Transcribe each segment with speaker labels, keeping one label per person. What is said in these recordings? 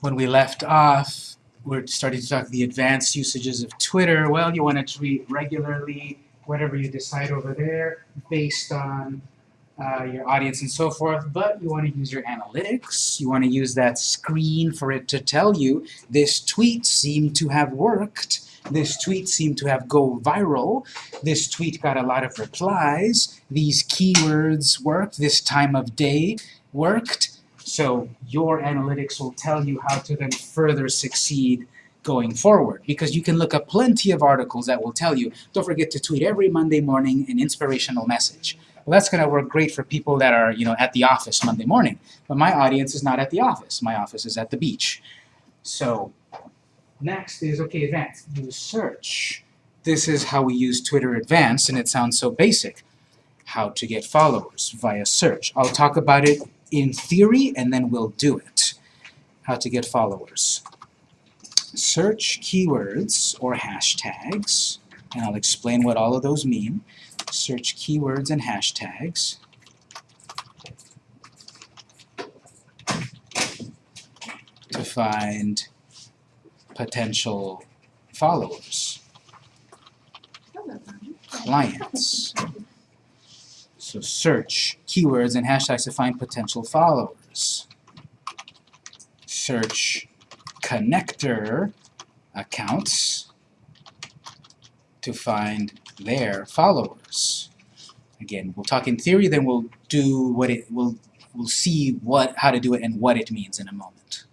Speaker 1: When we left off, we're starting to talk the advanced usages of Twitter. Well, you want to tweet regularly, whatever you decide over there, based on uh, your audience and so forth, but you want to use your analytics. You want to use that screen for it to tell you this tweet seemed to have worked, this tweet seemed to have go viral, this tweet got a lot of replies, these keywords worked, this time of day worked, so your analytics will tell you how to then further succeed going forward. Because you can look up plenty of articles that will tell you, don't forget to tweet every Monday morning an inspirational message. Well, that's going to work great for people that are, you know, at the office Monday morning. But my audience is not at the office. My office is at the beach. So next is, okay, advanced. Use search. This is how we use Twitter Advanced, and it sounds so basic. How to get followers via search. I'll talk about it in theory, and then we'll do it. How to get followers. Search keywords or hashtags, and I'll explain what all of those mean. Search keywords and hashtags. to find potential followers, clients. So search keywords and hashtags to find potential followers. Search connector accounts to find their followers. Again, we'll talk in theory, then we'll do what it we'll we'll see what how to do it and what it means in a moment.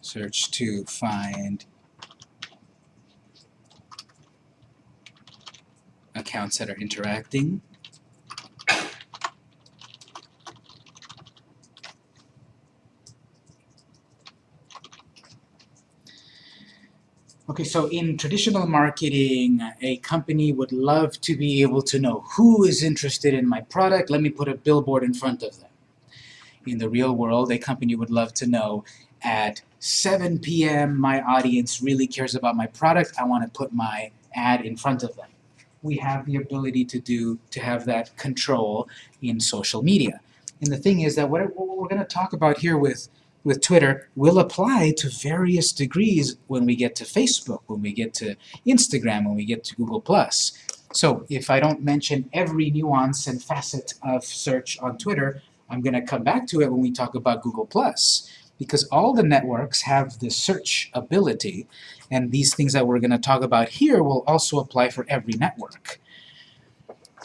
Speaker 1: Search to find accounts that are interacting. Okay, so in traditional marketing, a company would love to be able to know who is interested in my product. Let me put a billboard in front of them. In the real world, a company would love to know at 7 p.m. my audience really cares about my product. I want to put my ad in front of them we have the ability to do, to have that control in social media. And the thing is that what, we're going to talk about here with, with Twitter will apply to various degrees when we get to Facebook, when we get to Instagram, when we get to Google+. So if I don't mention every nuance and facet of search on Twitter, I'm going to come back to it when we talk about Google+. Because all the networks have the search ability, and these things that we're going to talk about here will also apply for every network.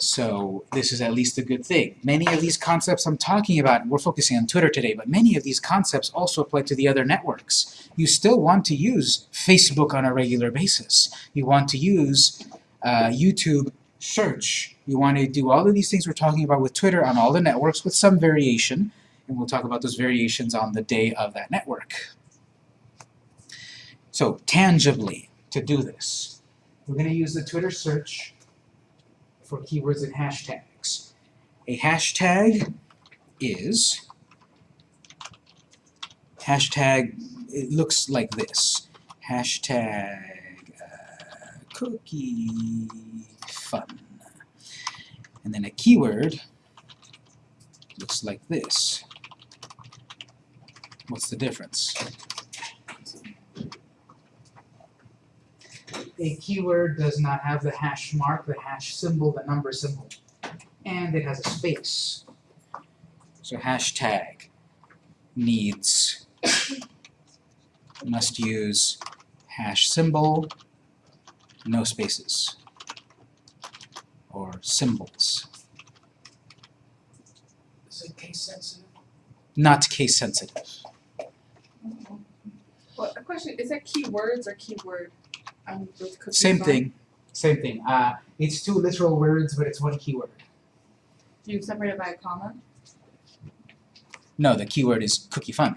Speaker 1: So this is at least a good thing. Many of these concepts I'm talking about, we're focusing on Twitter today, but many of these concepts also apply to the other networks. You still want to use Facebook on a regular basis. You want to use uh, YouTube search. You want to do all of these things we're talking about with Twitter on all the networks with some variation, and we'll talk about those variations on the day of that network. So tangibly, to do this, we're going to use the Twitter search for keywords and hashtags. A hashtag is, hashtag, it looks like this, hashtag uh, cookie fun. And then a keyword looks like this. What's the difference? a keyword does not have the hash mark, the hash symbol, the number symbol, and it has a space. So hashtag needs, must use hash symbol, no spaces, or symbols.
Speaker 2: Is it case sensitive?
Speaker 1: Not case sensitive.
Speaker 3: Well, a question, is that keywords or keyword? Um,
Speaker 1: Same thing. Same thing. Uh, it's two literal words, but it's one keyword.
Speaker 3: Do you separate it by a comma?
Speaker 1: No, the keyword is cookie fun.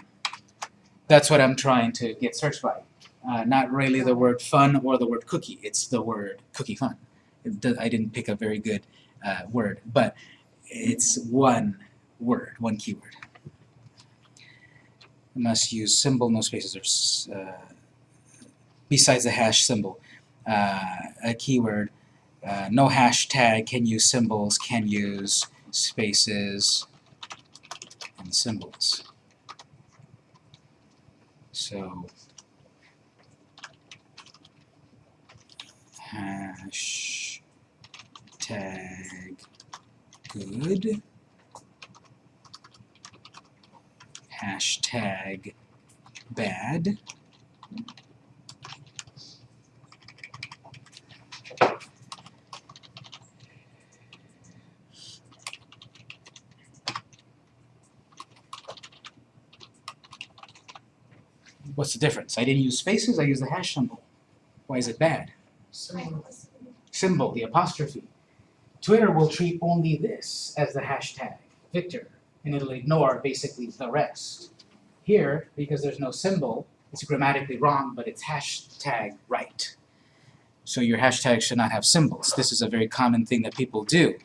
Speaker 1: That's what I'm trying to get searched by. Uh, not really the word fun or the word cookie. It's the word cookie fun. Does, I didn't pick a very good uh, word, but it's one word, one keyword. Must use symbol, no spaces, or uh, besides the hash symbol. Uh, a keyword, uh, no hashtag, can use symbols, can use spaces, and symbols. So hash tag good hashtag bad What's the difference? I didn't use spaces, I used the hash symbol. Why is it bad? Symbol, the apostrophe. Twitter will treat only this as the hashtag, Victor, and it'll ignore basically the rest. Here, because there's no symbol, it's grammatically wrong, but it's hashtag right. So your hashtag should not have symbols. This is a very common thing that people do.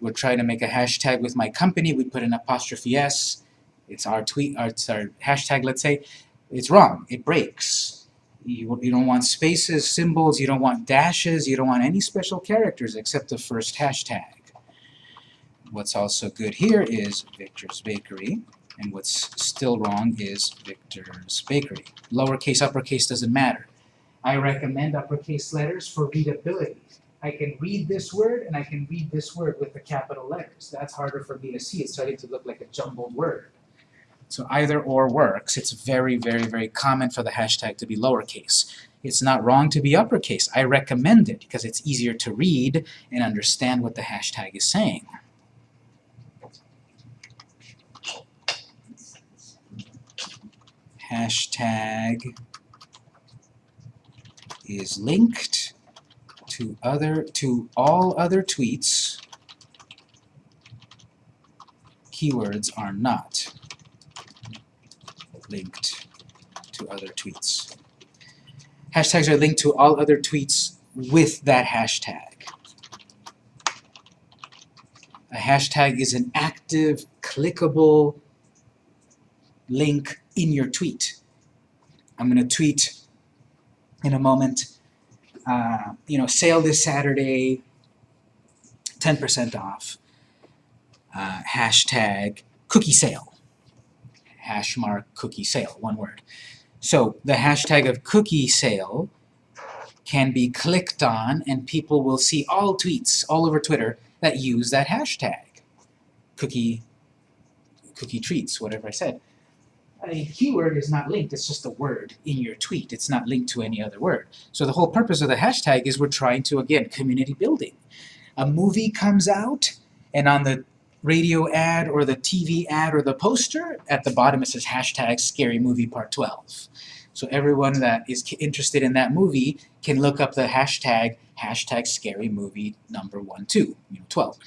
Speaker 1: We're trying to make a hashtag with my company, we put an apostrophe S, it's our tweet, or it's our hashtag, let's say, it's wrong. It breaks. You, you don't want spaces, symbols, you don't want dashes, you don't want any special characters except the first hashtag. What's also good here is Victor's Bakery, and what's still wrong is Victor's Bakery. Lowercase, uppercase doesn't matter. I recommend uppercase letters for readability. I can read this word and I can read this word with the capital letters. That's harder for me to see. It's starting to look like a jumbled word. So either or works. It's very, very, very common for the hashtag to be lowercase. It's not wrong to be uppercase. I recommend it because it's easier to read and understand what the hashtag is saying. Hashtag is linked to other to all other tweets. Keywords are not linked to other tweets. Hashtags are linked to all other tweets with that hashtag. A hashtag is an active, clickable link in your tweet. I'm going to tweet in a moment, uh, you know, sale this Saturday, 10% off, uh, hashtag cookie sale hash mark cookie sale, one word. So the hashtag of cookie sale can be clicked on and people will see all tweets all over Twitter that use that hashtag. Cookie, cookie treats, whatever I said. A keyword is not linked, it's just a word in your tweet. It's not linked to any other word. So the whole purpose of the hashtag is we're trying to, again, community building. A movie comes out, and on the radio ad or the TV ad or the poster, at the bottom it says hashtag scary movie part 12. So everyone that is interested in that movie can look up the hashtag hashtag scary movie number 1, 2, you know, 12.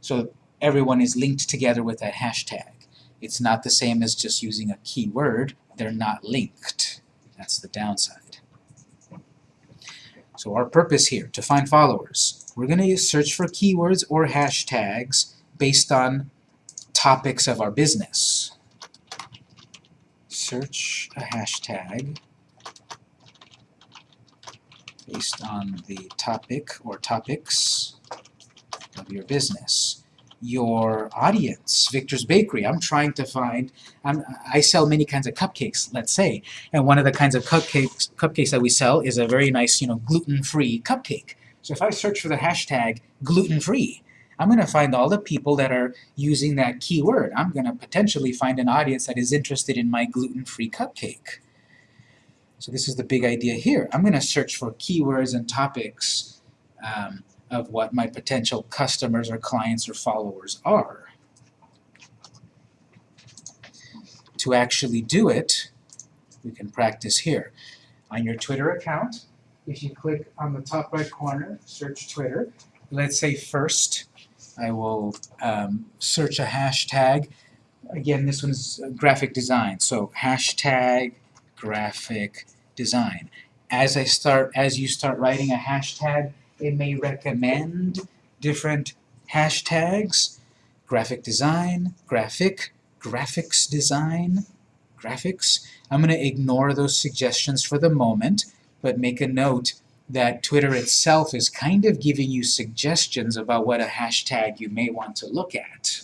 Speaker 1: So everyone is linked together with that hashtag. It's not the same as just using a keyword. They're not linked. That's the downside. So our purpose here, to find followers, we're going to search for keywords or hashtags based on topics of our business. Search a hashtag based on the topic or topics of your business. Your audience, Victor's Bakery, I'm trying to find, I'm, I sell many kinds of cupcakes, let's say, and one of the kinds of cupcakes, cupcakes that we sell is a very nice, you know, gluten-free cupcake. So if I search for the hashtag gluten-free, I'm going to find all the people that are using that keyword. I'm going to potentially find an audience that is interested in my gluten-free cupcake. So this is the big idea here. I'm going to search for keywords and topics um, of what my potential customers or clients or followers are. To actually do it, we can practice here. On your Twitter account, if you click on the top right corner, search Twitter, let's say first I will um, search a hashtag. Again, this one's graphic design, so hashtag graphic design. As I start, as you start writing a hashtag, it may recommend different hashtags. Graphic design, graphic, graphics design, graphics. I'm going to ignore those suggestions for the moment, but make a note that Twitter itself is kind of giving you suggestions about what a hashtag you may want to look at.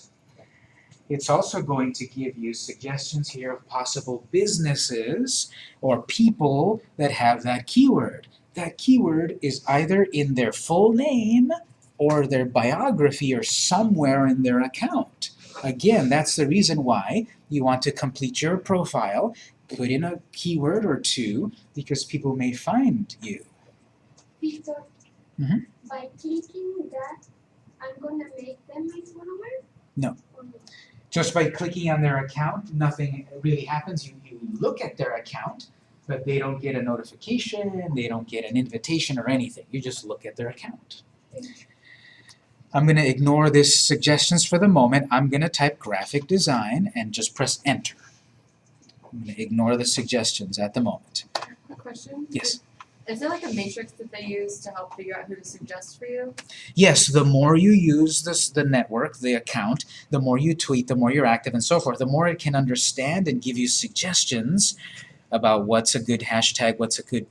Speaker 1: It's also going to give you suggestions here of possible businesses or people that have that keyword. That keyword is either in their full name or their biography or somewhere in their account. Again, that's the reason why you want to complete your profile, put in a keyword or two, because people may find you.
Speaker 2: Victor,
Speaker 1: Mhm.
Speaker 2: by clicking that, I'm gonna make them my follower?
Speaker 1: No.
Speaker 2: No?
Speaker 1: Just by clicking on their account, nothing really happens. You, you look at their account, but they don't get a notification, they don't get an invitation or anything. You just look at their account. I'm going to ignore this suggestions for the moment. I'm going to type graphic design and just press enter. I'm going to ignore the suggestions at the moment.
Speaker 3: Quick question.
Speaker 1: Yes.
Speaker 3: Is there like a matrix that they use to help figure out who to suggest for you?
Speaker 1: Yes, the more you use this, the network, the account, the more you tweet, the more you're active and so forth, the more it can understand and give you suggestions about what's a good hashtag, what's a good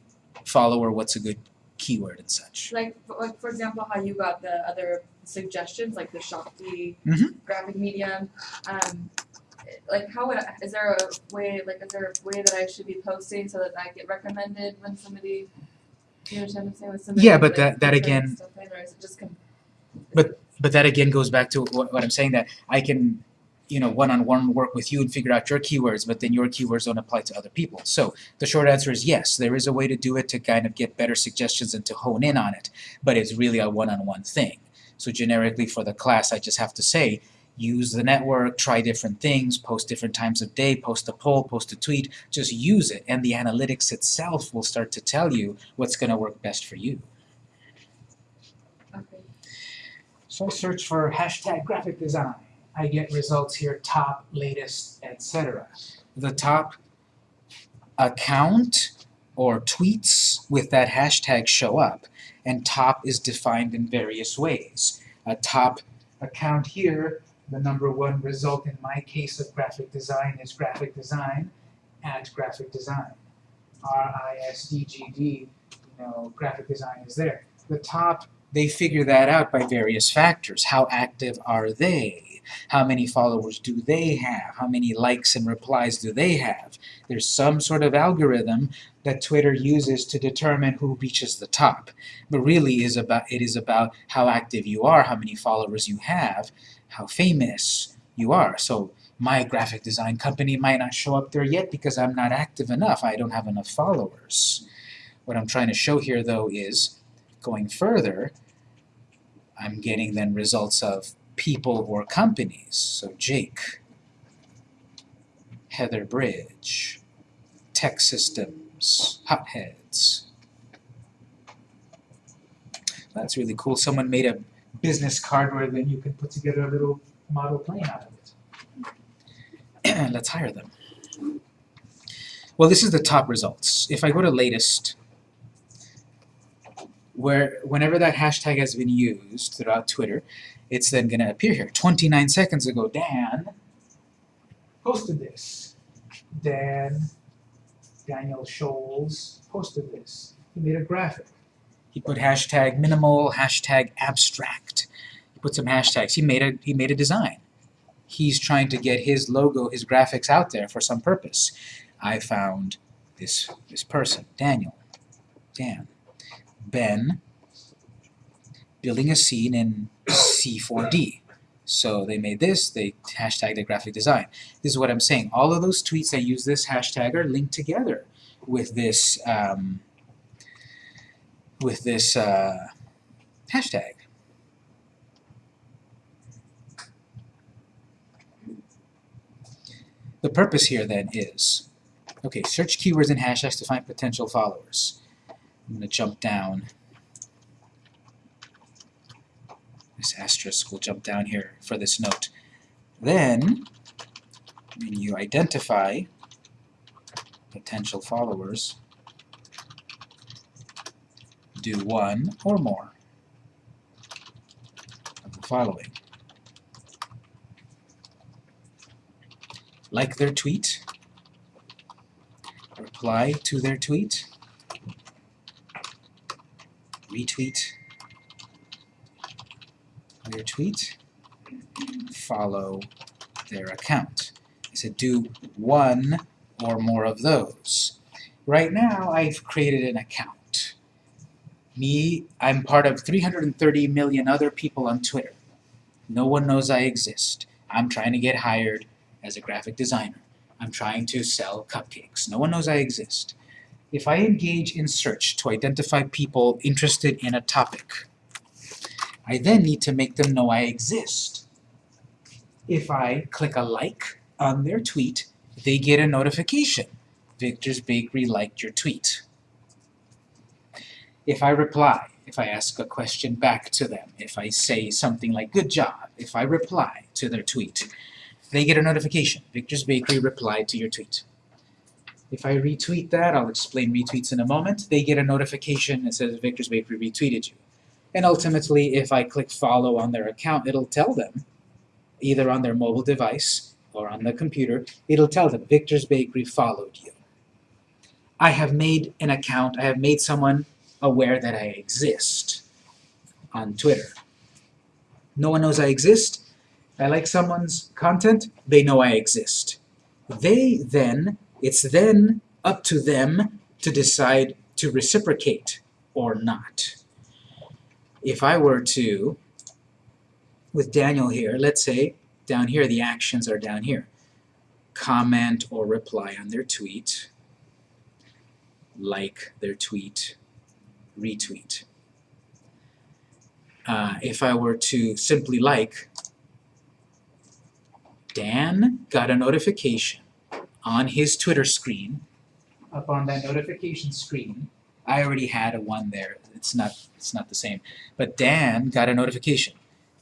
Speaker 1: follower, what's a good keyword and such.
Speaker 3: Like, for- like for example, how you got the other suggestions, like the Shopee
Speaker 1: Mhm.
Speaker 3: graphic medium. Um, like, how would I, is there a way? Like, is there a way that I should be posting so that I get recommended when somebody? You understand what I'm saying? When somebody
Speaker 1: Yeah, but
Speaker 3: like,
Speaker 1: that- that again-
Speaker 3: stuff in, or is it just com-
Speaker 1: But that again goes back to what, what I'm saying that I can, you know, one-on-one work with you and figure out your keywords, but then your keywords don't apply to other people. So the short answer is yes, there is a way to do it to kind of get better suggestions and to hone in on it, but it's really a one-on-one thing. So generically for the class, I just have to say, use the network, try different things, post different times of day, post a poll, post a tweet, just use it, and the analytics itself will start to tell you what's going to work best for you.
Speaker 3: okay.
Speaker 1: So I search for hashtag graphic design. I get results here, top, latest, etc. The top account or tweets with that hashtag show up, and top is defined in various ways. A top account here, the number one result in my case of graphic design is graphic design at graphic design. R-I-S-D-G-D, you know, graphic design is there. The top they figure that out by various factors. How active are they? How many followers do they have? How many likes and replies do they have? There's some sort of algorithm that Twitter uses to determine who reaches the top. But really is about it is about how active you are, how many followers you have, how famous you are. So my graphic design company might not show up there yet because I'm not active enough. I don't have enough followers. What I'm trying to show here though is going further, I'm getting then results of people or companies. So Jake, Heather Bridge, Tech Systems, Hotheads. That's really cool. Someone made a business card where then you can put together a little model plane out of it. Let's hire them. Well, this is the top results. If I go to latest, where whenever that hashtag has been used throughout Twitter, it's then going to appear here. 29 seconds ago, Dan posted this. Dan, Daniel Scholes posted this. He made a graphic. He put hashtag minimal, hashtag abstract. He put some hashtags. He made a he made a design. He's trying to get his logo, his graphics out there for some purpose. I found this this person, Daniel, Dan. Ben building a scene in C4D. So they made this, they hashtagged the graphic design. This is what I'm saying. All of those tweets that use this hashtag are linked together with this um, with this uh, hashtag. The purpose here then is, okay, search keywords and hashtags to find potential followers. I'm going to jump down. This asterisk will jump down here for this note. Then, when you identify potential followers, do one or more of the following. Like their tweet, reply to their tweet, retweet their tweet, follow their account. I said do one or more of those. Right now, I've created an account. Me, I'm part of 330 million other people on Twitter. No one knows I exist. I'm trying to get hired as a graphic designer. I'm trying to sell cupcakes. No one knows I exist. If I engage in search to identify people interested in a topic, I then need to make them know I exist. If I click a like on their tweet, they get a notification. Victor's Bakery liked your tweet. If I reply, if I ask a question back to them, if I say something like good job, if I reply to their tweet, they get a notification. Victor's Bakery replied to your tweet. If I retweet that, I'll explain retweets in a moment, they get a notification that says Victor's Bakery retweeted you. And ultimately, if I click follow on their account, it'll tell them, either on their mobile device or on the computer, it'll tell them Victor's Bakery followed you. I have made an account, I have made someone aware that I exist on Twitter. No one knows I exist. I like someone's content, they know I exist. They then, it's then up to them to decide to reciprocate or not. If I were to, with Daniel here, let's say down here the actions are down here. Comment or reply on their tweet, like their tweet, retweet. Uh, if I were to simply like, Dan got a notification on his Twitter screen. Up on that notification screen, I already had a one there. It's not it's not the same. But Dan got a notification.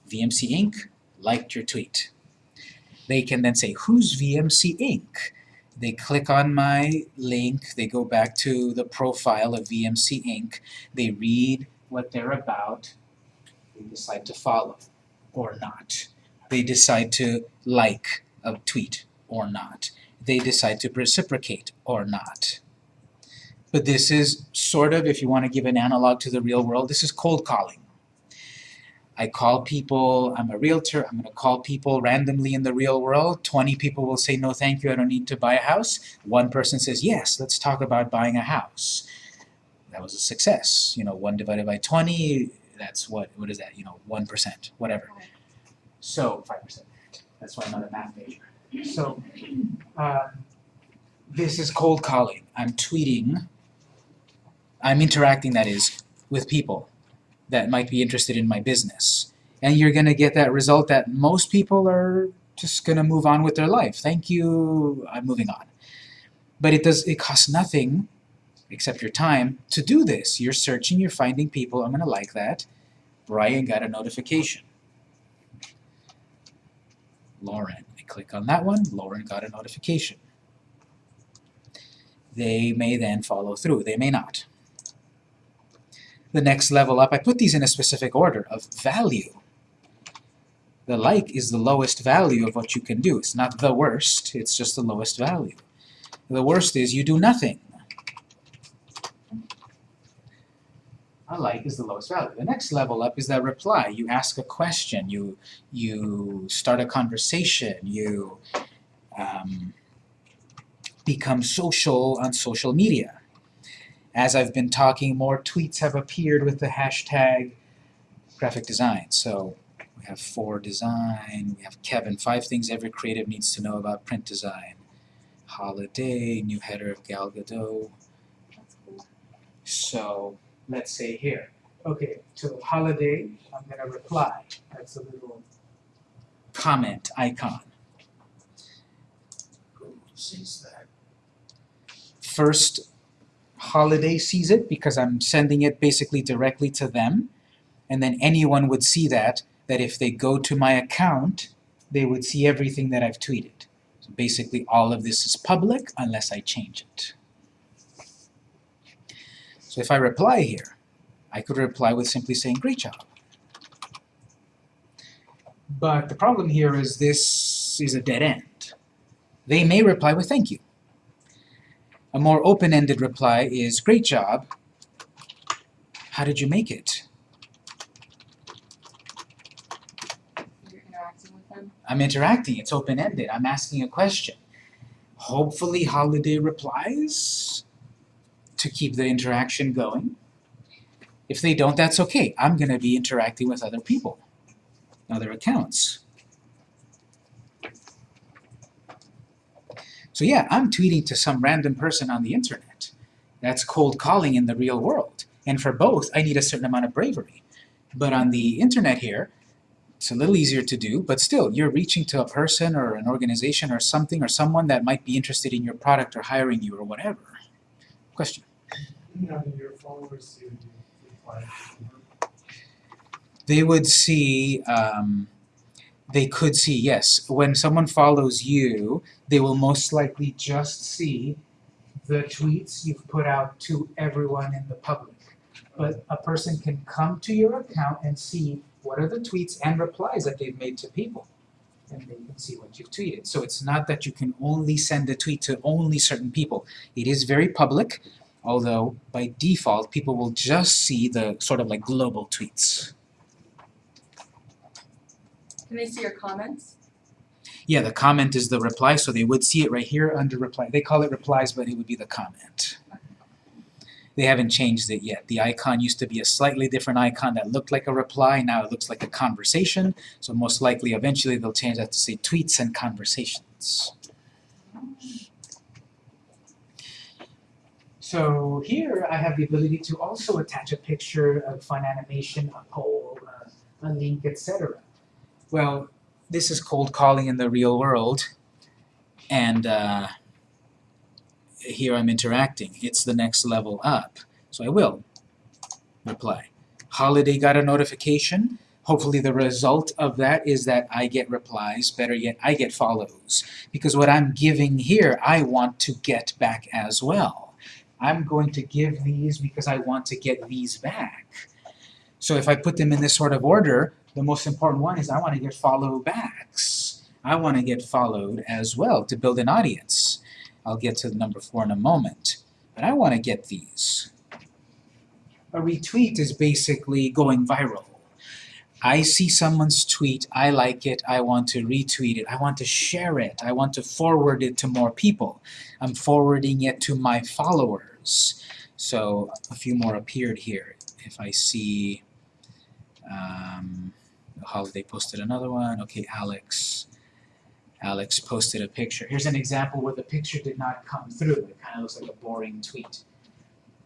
Speaker 1: VMC Inc. liked your tweet. They can then say, who's VMC Inc.? They click on my link, they go back to the profile of VMC Inc., they read what they're about, they decide to follow or not. They decide to like a tweet or not. They decide to reciprocate or not. But this is sort of, if you want to give an analog to the real world, this is cold calling. I call people, I'm a realtor, I'm going to call people randomly in the real world. 20 people will say, no thank you, I don't need to buy a house. One person says, yes, let's talk about buying a house. That was a success. You know, 1 divided by 20, that's what, what is that? You know, 1%, whatever. So, 5%. That's why I'm not a math major. So, um, this is cold calling. I'm tweeting, I'm interacting, that is, with people that might be interested in my business. And you're going to get that result that most people are just going to move on with their life. Thank you, I'm moving on. But it does it costs nothing except your time to do this. You're searching, you're finding people, I'm going to like that. Brian got a notification. Lauren, I click on that one, Lauren got a notification. They may then follow through, they may not the next level up. I put these in a specific order of value. The like is the lowest value of what you can do. It's not the worst, it's just the lowest value. The worst is you do nothing. A like is the lowest value. The next level up is that reply. You ask a question, you, you start a conversation, you um, become social on social media as I've been talking, more tweets have appeared with the hashtag graphic design. So we have for design, we have Kevin, five things every creative needs to know about print design. Holiday, new header of Gal Gadot. So let's say here, okay, to holiday, I'm going to reply. That's a little comment icon. Who sees that? First holiday sees it because I'm sending it basically directly to them and then anyone would see that that if they go to my account they would see everything that I've tweeted. So basically all of this is public unless I change it. So if I reply here, I could reply with simply saying great job. But the problem here is this is a dead end. They may reply with thank you. A more open-ended reply is, great job. How did you make it?
Speaker 3: You're interacting with them.
Speaker 1: I'm interacting, it's open-ended, I'm asking a question. Hopefully Holiday replies to keep the interaction going. If they don't, that's okay. I'm gonna be interacting with other people, other accounts. So yeah, I'm tweeting to some random person on the internet. That's cold calling in the real world. And for both, I need a certain amount of bravery. But on the internet here, it's a little easier to do, but still, you're reaching to a person or an organization or something or someone that might be interested in your product or hiring you or whatever. Question?
Speaker 4: Your followers see you reply to them?
Speaker 1: They would see, um, they could see, yes, when someone follows you, they will most likely just see the tweets you've put out to everyone in the public. But a person can come to your account and see what are the tweets and replies that they've made to people. And they can see what you've tweeted. So it's not that you can only send a tweet to only certain people. It is very public, although by default people will just see the sort of like global tweets.
Speaker 3: Can they see your comments?
Speaker 1: Yeah, the comment is the reply, so they would see it right here under reply. They call it replies, but it would be the comment. They haven't changed it yet. The icon used to be a slightly different icon that looked like a reply, now it looks like a conversation, so most likely eventually they'll change that to say tweets and conversations. So here I have the ability to also attach a picture, a fun animation, a poll, a, link, etc. Well, this is cold calling in the real world, and uh, here I'm interacting. It's the next level up. So I will reply. Holiday got a notification. Hopefully the result of that is that I get replies, better yet, I get follows. Because what I'm giving here, I want to get back as well. I'm going to give these because I want to get these back. So if I put them in this sort of order, the most important one is I want to get follow backs. I want to get followed as well to build an audience. I'll get to number four in a moment. But I want to get these. A retweet is basically going viral. I see someone's tweet, I like it, I want to retweet it, I want to share it, I want to forward it to more people. I'm forwarding it to my followers. So a few more appeared here. If I see um, Holiday posted another one. Okay, Alex. Alex posted a picture. Here's an example where the picture did not come through. It kind of looks like a boring tweet.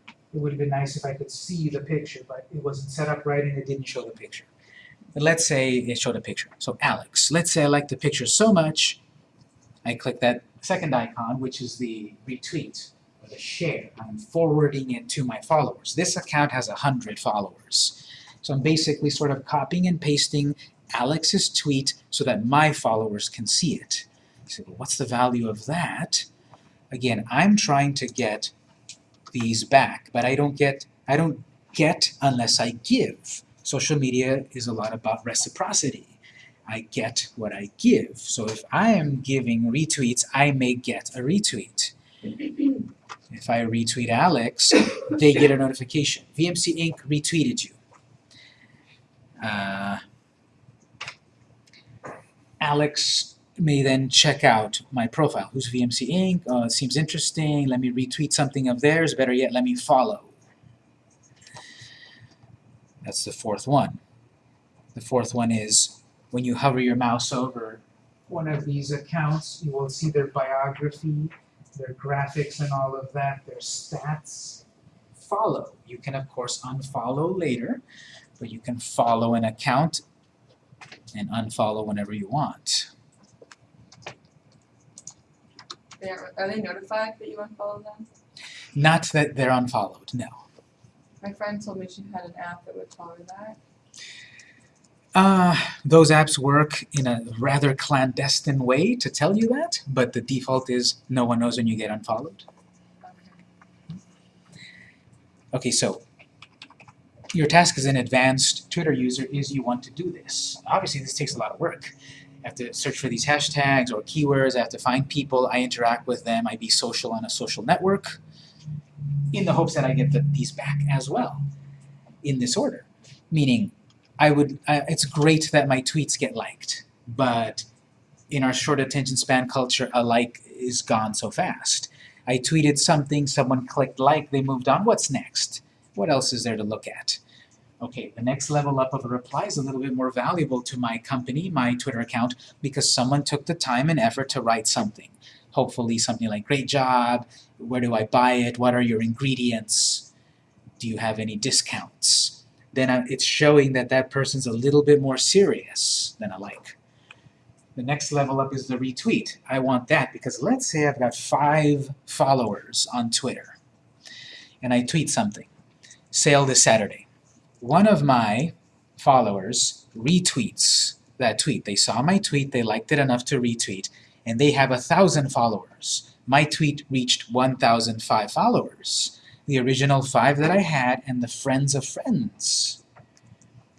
Speaker 1: It would have been nice if I could see the picture, but it wasn't set up right and it didn't show the picture. But let's say it showed a picture. So Alex, let's say I like the picture so much, I click that second icon, which is the retweet or the share. I'm forwarding it to my followers. This account has a hundred followers. So I'm basically sort of copying and pasting Alex's tweet so that my followers can see it. You say, well, what's the value of that? Again, I'm trying to get these back, but I don't get I don't get unless I give. Social media is a lot about reciprocity. I get what I give. So if I am giving retweets, I may get a retweet. If I retweet Alex, they get a notification. VMC Inc. retweeted you. Uh, Alex may then check out my profile. Who's VMC Inc? Uh, seems interesting. Let me retweet something of theirs. Better yet, let me follow. That's the fourth one. The fourth one is when you hover your mouse over one of these accounts, you will see their biography, their graphics and all of that, their stats. Follow. You can, of course, unfollow later, but you can follow an account and unfollow whenever you want.
Speaker 3: They are, are they notified that you unfollow them?
Speaker 1: Not that they're unfollowed, no.
Speaker 3: My friend told me she had an app that would follow that.
Speaker 1: Uh, those apps work in a rather clandestine way to tell you that, but the default is no one knows when you get unfollowed.
Speaker 3: Okay.
Speaker 1: Okay, so your task as an advanced Twitter user is you want to do this. Obviously, this takes a lot of work. I have to search for these hashtags or keywords. I have to find people. I interact with them. I be social on a social network in the hopes that I get the, these back as well in this order. Meaning, I would. Uh, it's great that my tweets get liked, but in our short attention span culture, a like is gone so fast. I tweeted something, someone clicked like, they moved on. What's next? What else is there to look at? Okay, the next level up of a reply is a little bit more valuable to my company, my Twitter account, because someone took the time and effort to write something. Hopefully something like, great job, where do I buy it, what are your ingredients, do you have any discounts? Then it's showing that that person's a little bit more serious than a like. The next level up is the retweet. I want that because let's say I've got five followers on Twitter and I tweet something. Sale this Saturday. One of my followers retweets that tweet. They saw my tweet, they liked it enough to retweet, and they have a thousand followers. My tweet reached 1,005 followers. The original five that I had and the friends of friends.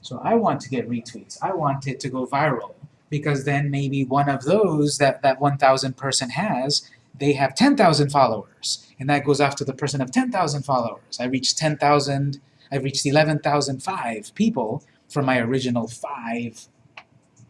Speaker 1: So I want to get retweets. I want it to go viral because then maybe one of those that that 1,000 person has, they have 10,000 followers, and that goes after the person of 10,000 followers. I reached 10,000, I've reached 11,005 people from my original five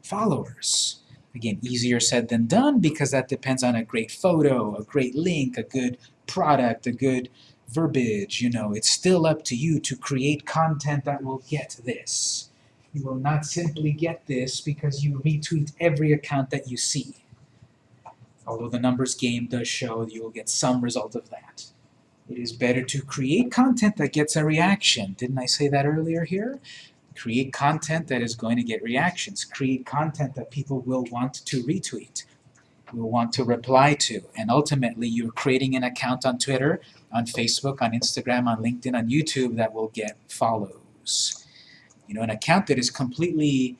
Speaker 1: followers. Again, easier said than done because that depends on a great photo, a great link, a good product, a good verbiage, you know. It's still up to you to create content that will get this. You will not simply get this because you retweet every account that you see. Although the numbers game does show you will get some result of that. It is better to create content that gets a reaction. Didn't I say that earlier here? Create content that is going to get reactions. Create content that people will want to retweet, will want to reply to. And ultimately, you're creating an account on Twitter, on Facebook, on Instagram, on LinkedIn, on YouTube that will get follows. You know, an account that is completely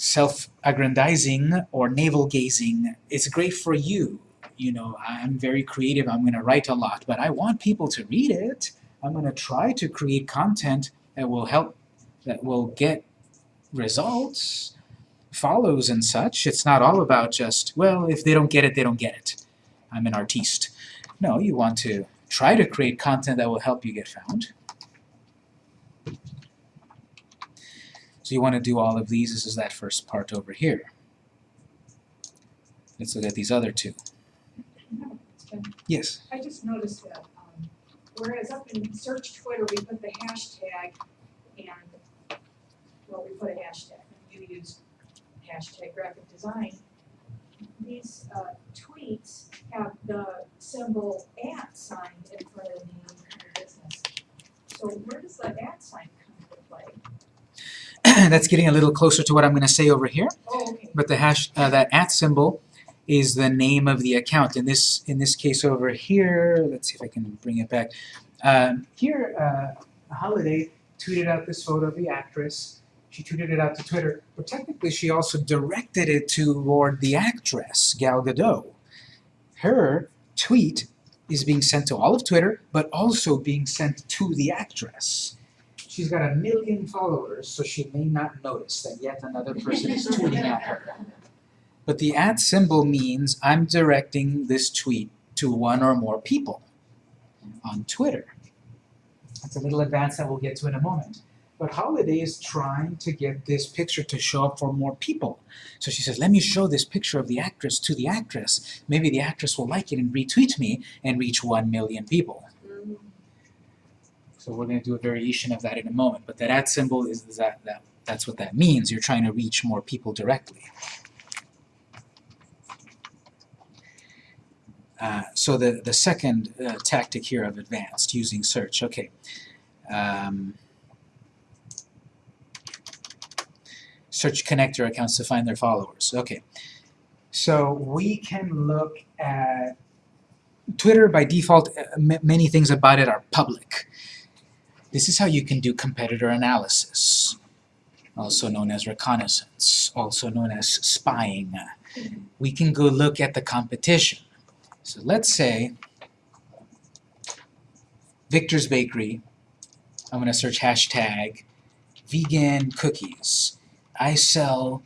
Speaker 1: self-aggrandizing or navel-gazing, it's great for you. You know, I'm very creative, I'm going to write a lot, but I want people to read it. I'm going to try to create content that will help, that will get results, follows and such. It's not all about just, well, if they don't get it, they don't get it. I'm an artiste. No, you want to try to create content that will help you get found. So you want to do all of these. This is that first part over here. Let's look at these other two. Yes?
Speaker 5: I just noticed that, um, whereas up in search Twitter, we put the hashtag and, well, we put a hashtag, you use hashtag graphic design. These, uh, tweets have the symbol at sign in front of the name of your business. So where does the at sign?
Speaker 1: That's getting a little closer to what I'm going to say over here.
Speaker 5: Oh, okay.
Speaker 1: But the hash, uh, that at symbol is the name of the account. In this, in this case over here, let's see if I can bring it back. Um, here, uh, Holiday tweeted out this photo of the actress. She tweeted it out to Twitter, but technically she also directed it toward the actress, Gal Gadot. Her tweet is being sent to all of Twitter, but also being sent to the actress. She's got a million followers, so she may not notice that yet another person is tweeting at her. But the at symbol means I'm directing this tweet to one or more people on Twitter. That's a little advanced that we'll get to in a moment. But Holiday is trying to get this picture to show up for more people. So she says, let me show this picture of the actress to the actress. Maybe the actress will like it and retweet me and reach one million people. We're going to do a variation of that in a moment. But that at symbol is that, that that's what that means. You're trying to reach more people directly. Uh, so the, the second uh, tactic here of advanced, using search, okay. Um, search connector accounts to find their followers, okay. So we can look at Twitter by default, uh, many things about it are public. This is how you can do competitor analysis, also known as reconnaissance, also known as spying. We can go look at the competition. So let's say Victor's Bakery, I'm going to search hashtag vegan cookies. I sell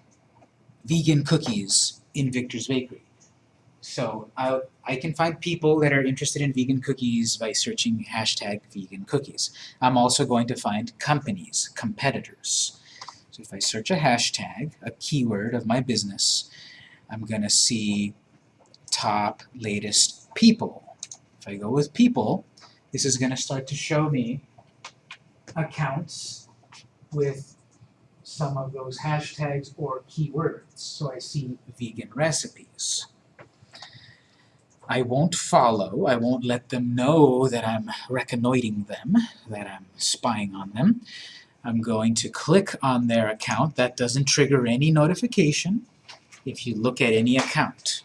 Speaker 1: vegan cookies in Victor's Bakery. So I, I can find people that are interested in vegan cookies by searching hashtag vegan cookies. I'm also going to find companies, competitors. So if I search a hashtag, a keyword of my business, I'm gonna see top latest people. If I go with people, this is gonna start to show me accounts with some of those hashtags or keywords. So I see vegan recipes. I won't follow, I won't let them know that I'm reconnoitering them, that I'm spying on them. I'm going to click on their account. That doesn't trigger any notification if you look at any account.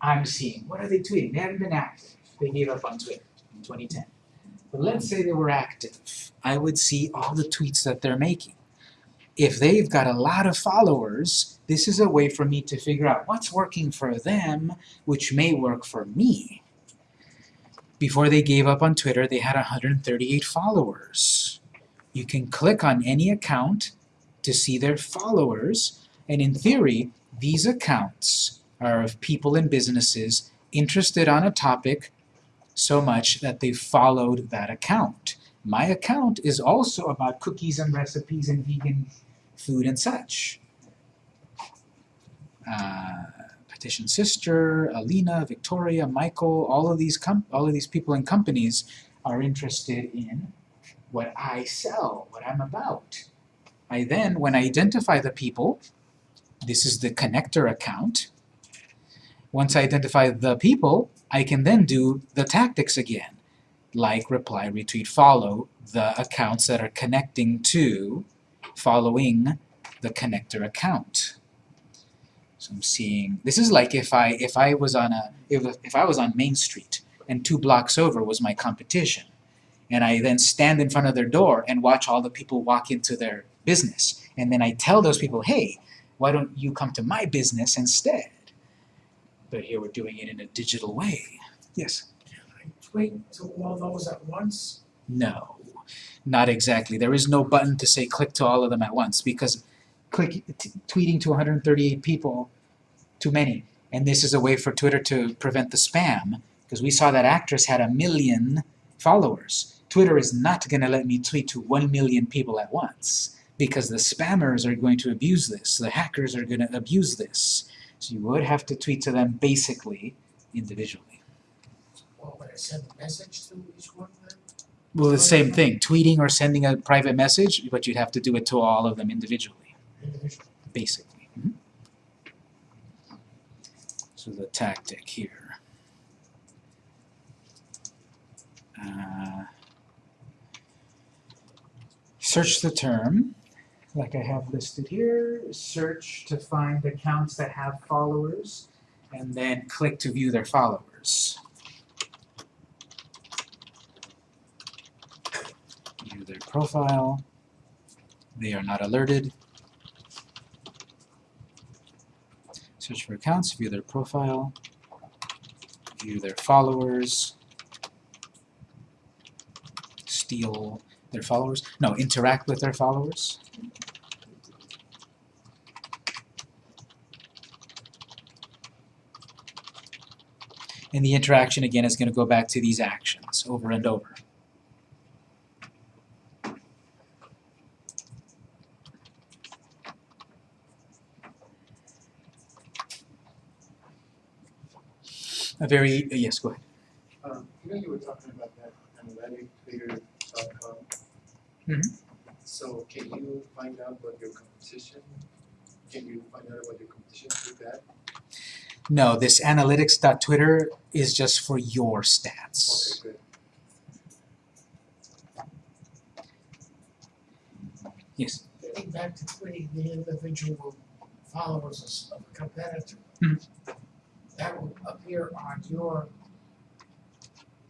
Speaker 1: I'm seeing, what are they tweeting? They haven't been active. They gave up on Twitter in 2010. But let's say they were active. I would see all the tweets that they're making. If they've got a lot of followers, this is a way for me to figure out what's working for them, which may work for me. Before they gave up on Twitter, they had 138 followers. You can click on any account to see their followers, and in theory, these accounts are of people and businesses interested on a topic so much that they followed that account. My account is also about cookies and recipes and vegan food and such. Uh, Petition Sister, Alina, Victoria, Michael, all of these all of these people and companies are interested in what I sell, what I'm about. I then, when I identify the people, this is the connector account. Once I identify the people, I can then do the tactics again, like reply, retweet, follow the accounts that are connecting to following the connector account. So I'm seeing, this is like if I if I was on a if, if I was on Main Street and two blocks over was my competition and I then stand in front of their door and watch all the people walk into their business and then I tell those people, hey, why don't you come to my business instead? But here we're doing it in a digital way. Yes?
Speaker 6: Tweet to all those at once?
Speaker 1: No, not exactly. There is no button to say click to all of them at once because click tweeting to 138 people, too many. And this is a way for Twitter to prevent the spam because we saw that actress had a million followers. Twitter is not going to let me tweet to 1 million people at once because the spammers are going to abuse this. The hackers are going to abuse this. So you would have to tweet to them basically individually.
Speaker 6: Or would I send a message to each one?
Speaker 1: Well, the same thing, tweeting or sending a private message, but you'd have to do it to all of them individually,
Speaker 6: Individually.
Speaker 1: basically. Mhm. So the tactic here. Uh, search the term, like I have listed here, search to find accounts that have followers, and then click to view their followers. view their profile. They are not alerted. Search for accounts, view their profile, view their followers, steal their followers. No, interact with their followers. And the interaction again is going to go back to these actions over and over. A very, uh, yes, go ahead.
Speaker 4: Um, you know, you were talking about that analytictwitter.com.
Speaker 1: Mhm.
Speaker 4: So can you find out what your competition, can you find out what your competition did that?
Speaker 1: No, this analytics.twitter is just for your stats.
Speaker 4: Okay, good.
Speaker 1: Yes.
Speaker 6: Getting back to tweeting the individual followers of a competitor.
Speaker 1: Mhm.
Speaker 6: That will appear on your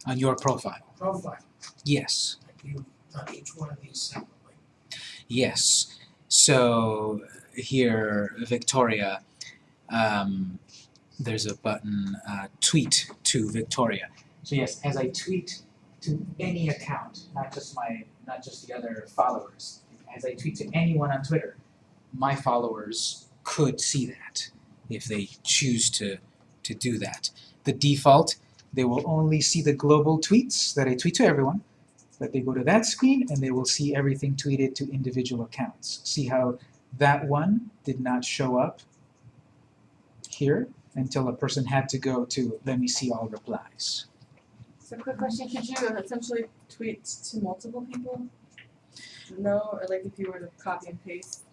Speaker 1: On your profile.
Speaker 6: profile,
Speaker 1: Yes.
Speaker 6: like you've done each one of these separately.
Speaker 1: Yes. So here, Victoria, um, there's a button, uh, tweet to Victoria. So yes, as I tweet to any account, not just my, not just the other followers, as I tweet to anyone on Twitter, my followers could see that if they choose to, to do that. The default, they will only see the global tweets that I tweet to everyone, but they go to that screen and they will see everything tweeted to individual accounts. See how that one did not show up here until a person had to go to let me see all replies.
Speaker 3: So quick question, could you essentially tweet to multiple people? No, or like if you were to copy and paste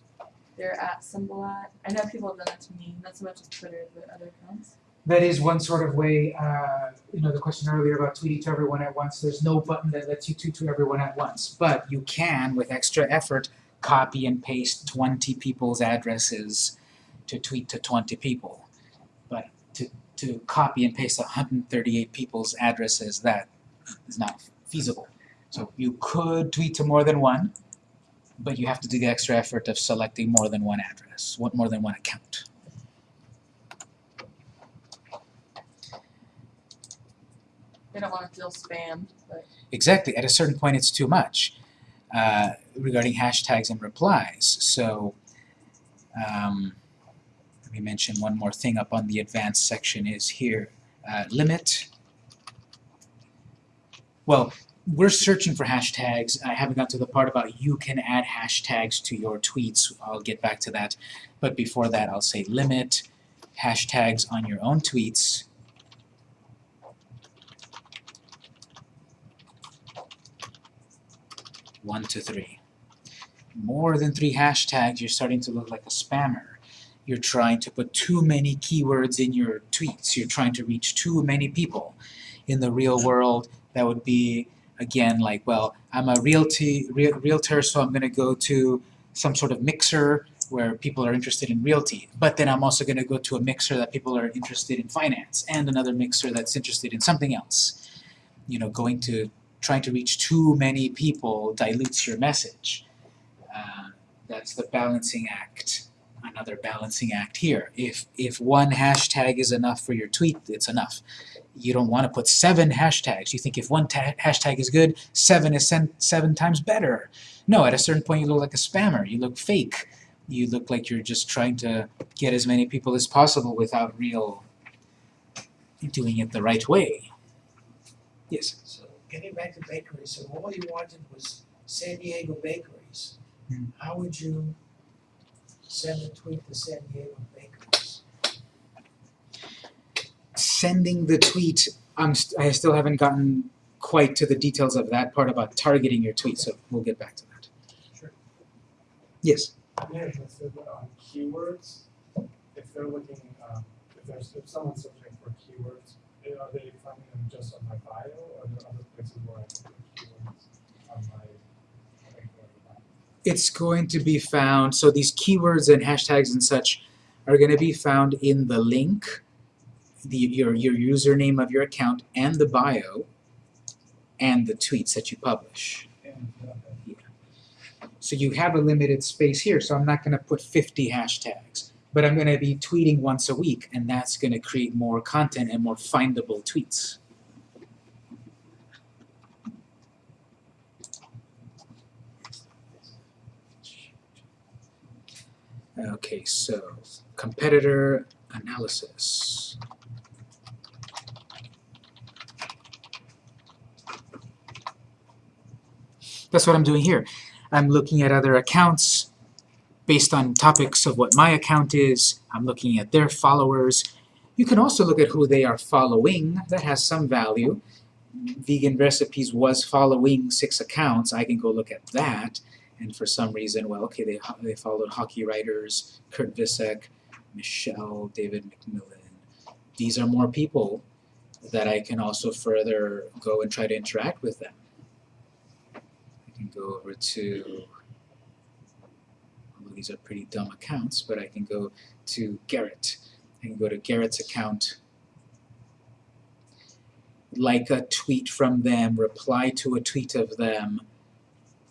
Speaker 3: their at symbol at, I know people have done that to me, not so much with Twitter, but other accounts.
Speaker 1: That is one sort of way, uh, you know, the question earlier about tweeting to everyone at once, there's no button that lets you tweet to everyone at once. But you can, with extra effort, copy and paste 20 people's addresses to tweet to 20 people. But to, to copy and paste 138 people's addresses, that is not feasible. So you could tweet to more than one, but you have to do the extra effort of selecting more than one address, one, more than one account.
Speaker 3: They don't wanna feel spammed, but
Speaker 1: Exactly. At a certain point, it's too much uh, regarding hashtags and replies. So um, let me mention one more thing up on the advanced section is here. Uh, limit. Well, we're searching for hashtags. I haven't got to the part about you can add hashtags to your tweets. I'll get back to that. But before that, I'll say limit hashtags on your own tweets one to three. More than three hashtags, you're starting to look like a spammer. You're trying to put too many keywords in your tweets. You're trying to reach too many people. In the real world, that would be, again, like, well, I'm a realty, real, realtor, so I'm going to go to some sort of mixer where people are interested in realty. But then I'm also going to go to a mixer that people are interested in finance, and another mixer that's interested in something else. You know, going to trying to reach too many people dilutes your message. Uh, that's the balancing act, another balancing act here. If, if one hashtag is enough for your tweet, it's enough. You don't want to put seven hashtags. You think if one hashtag is good, seven is seven times better. No, at a certain point you look like a spammer. You look fake. You look like you're just trying to get as many people as possible without real doing it the right way. Yes?
Speaker 6: So getting back to bakeries, so all you wanted was San Diego bakeries.
Speaker 1: Hmm.
Speaker 6: How would you send a tweet to San Diego bakeries?
Speaker 1: sending the tweet, I'm st I still haven't gotten quite to the details of that part about targeting your tweet, so we'll get back to that.
Speaker 7: Sure.
Speaker 1: Yes.
Speaker 7: Yeah, listed on keywords, if they're looking, um, if there's, if someone's searching for keywords, eh, are they finding them just on my bio, or are there other places where I can put keywords on my, on my bio?
Speaker 1: It's going to be found, so these keywords and hashtags and such are going to be found in the link, the, your, your username of your account, and the bio, and the tweets that you publish.
Speaker 7: Uh,
Speaker 1: So you have a limited space here, so I'm not going to put 50 hashtags. But I'm going to be tweeting once a week, and that's going to create more content and more findable tweets. Okay, so competitor analysis. That's what I'm doing here. I'm looking at other accounts based on topics of what my account is. I'm looking at their followers. You can also look at who they are following. That has some value. Vegan Recipes was following six accounts. I can go look at that. And for some reason, well, okay, they, they followed hockey writers, Kurt Visek, Michelle, David McMillan. These are more people that I can also further go and try to interact with them. I can go over to, these are pretty dumb accounts, but I can go to Garrett. I can go to Garrett's account, like a tweet from them, reply to a tweet of them,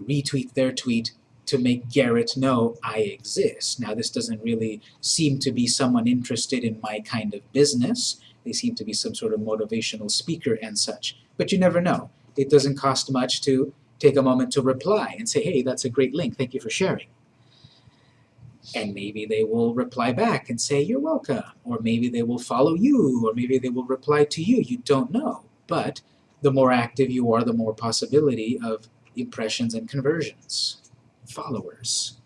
Speaker 1: retweet their tweet to make Garrett know I exist. Now this doesn't really seem to be someone interested in my kind of business. They seem to be some sort of motivational speaker and such. But you never know. It doesn't cost much to take a moment to reply and say, hey, that's a great link, thank you for sharing. And maybe they will reply back and say, you're welcome. Or maybe they will follow you, or maybe they will reply to you. You don't know. But the more active you are, the more possibility of impressions and conversions, followers.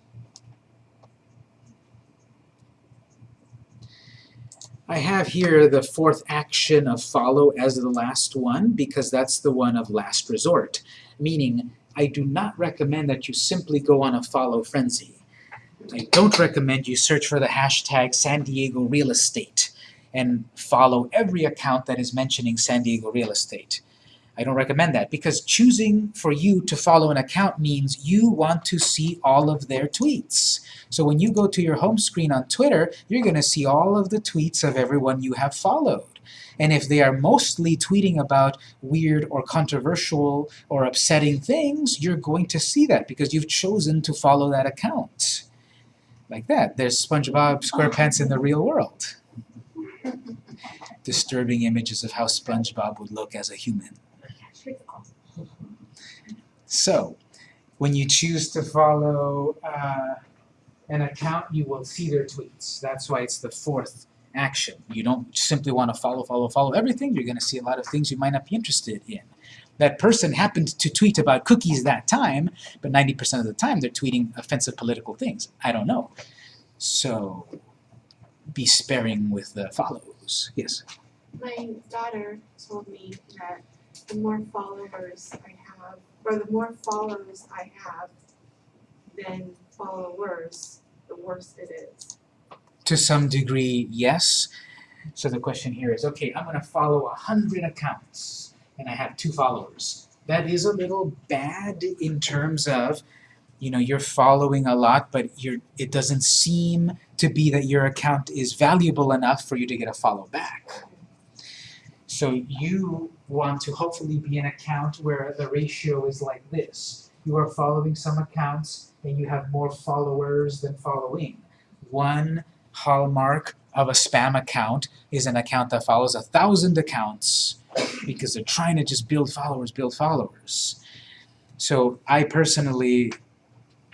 Speaker 1: I have here the fourth action of follow as the last one because that's the one of last resort, meaning I do not recommend that you simply go on a follow frenzy. I don't recommend you search for the hashtag San Diego real estate and follow every account that is mentioning San Diego real estate. I don't recommend that because choosing for you to follow an account means you want to see all of their tweets. So when you go to your home screen on Twitter, you're going to see all of the tweets of everyone you have followed. And if they are mostly tweeting about weird or controversial or upsetting things, you're going to see that because you've chosen to follow that account. Like that. There's SpongeBob SquarePants in the real world. Disturbing images of how SpongeBob would look as a human. So, when you choose to follow uh, an account, you will see their tweets. That's why it's the fourth action. You don't simply want to follow, follow, follow everything. You're going to see a lot of things you might not be interested in. That person happened to tweet about cookies that time, but 90% of the time they're tweeting offensive political things. I don't know. So, be sparing with the follows. Yes?
Speaker 2: My daughter told me that the more followers I have, or the more followers I have than followers, the worse it is.
Speaker 1: To some degree, yes. So the question here is, okay, I'm going to follow 100 accounts, and I have two followers. That is a little bad in terms of, you know, you're following a lot, but you're, it doesn't seem to be that your account is valuable enough for you to get a follow back. So you want to hopefully be an account where the ratio is like this. You are following some accounts, and you have more followers than following. One hallmark of a spam account is an account that follows a thousand accounts because they're trying to just build followers, build followers. So I personally,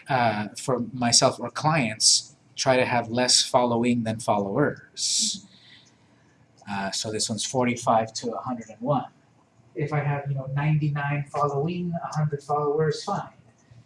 Speaker 1: uh, for myself or clients, try to have less following than followers. Uh, so this one's 45 to 101. If I have, you know, 99 following, 100 followers, fine.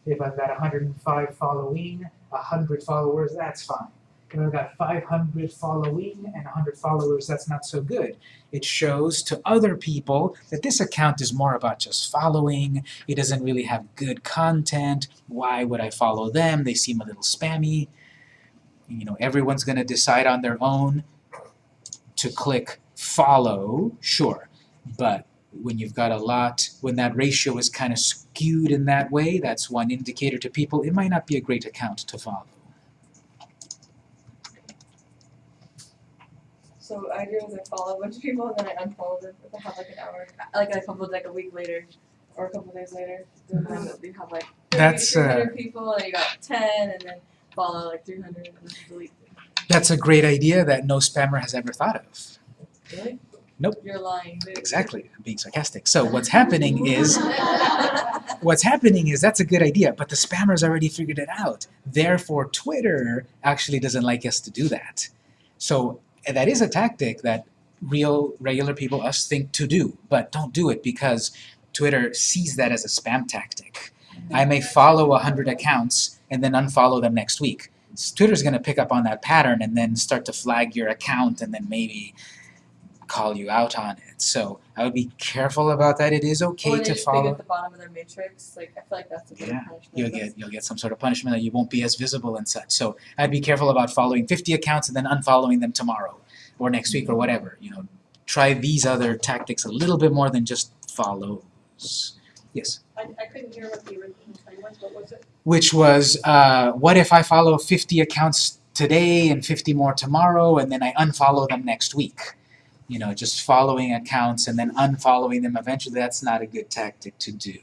Speaker 1: If I've got 105 following, 100 followers, that's fine. If I've got 500 following and 100 followers, that's not so good. It shows to other people that this account is more about just following. It doesn't really have good content. Why would I follow them? They seem a little spammy. You know, everyone's going to decide on their own to click follow, sure. But when you've got a lot, when that ratio is kind of skewed in that way, that's one indicator to people it might not be a great account to follow.
Speaker 3: So I do is I follow a bunch of people and then I unfollow them if I have like an hour, like a couple like a week later or a couple days later. Then you have like 30,
Speaker 1: That's, uh,
Speaker 3: 300 people and you got ten and then follow like three hundred and then delete.
Speaker 1: That's a great idea that no spammer has ever thought of.
Speaker 3: Really?
Speaker 1: Nope.
Speaker 3: You're lying. dude.
Speaker 1: Exactly, I'm being sarcastic. So what's happening is, what's happening is that's a good idea, but the spammers already figured it out. Therefore, Twitter actually doesn't like us to do that. So and that is a tactic that real, regular people, us, think to do, but don't do it because Twitter sees that as a spam tactic. I may follow 100 accounts and then unfollow them next week. Twitter's going to pick up on that pattern and then start to flag your account and then maybe call you out on it. So I would be careful about that. It is okay to follow.
Speaker 3: at the bottom of their matrix. Like I feel like that's a good
Speaker 1: Yeah,
Speaker 3: punishment.
Speaker 1: You'll get you'll get some sort of punishment that you won't be as visible and such. So I'd be careful about following 50 accounts and then unfollowing them tomorrow or next week or whatever. You know, try these other tactics a little bit more than just follows. Yes.
Speaker 5: I, I couldn't hear what the original thing was, what was it?
Speaker 1: Which was, uh, what if I follow 50 accounts today and 50 more tomorrow, and then I unfollow them next week? You know, just following accounts and then unfollowing them eventually, that's not a good tactic to do.